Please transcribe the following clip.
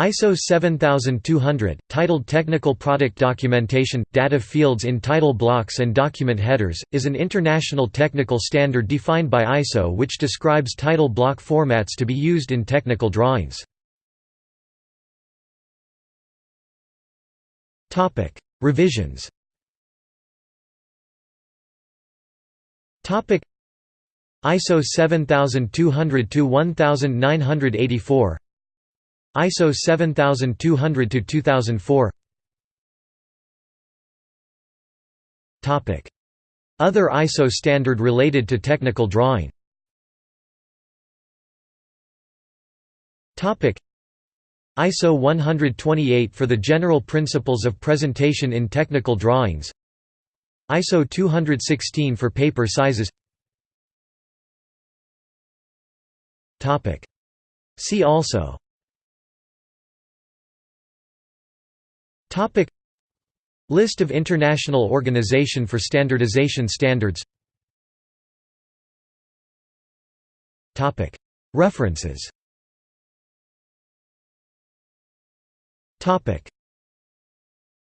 ISO 7200, titled Technical Product Documentation, Data Fields in Title Blocks and Document Headers, is an international technical standard defined by ISO which describes title block formats to be used in technical drawings. Revisions ISO 7200-1984 ISO 7200 to 2004. Other ISO standard related to technical drawing. ISO 128 for the general principles of presentation in technical drawings. ISO 216 for paper sizes. See also Topic. List of International Organization for Standardization Standards. Topic. References. Topic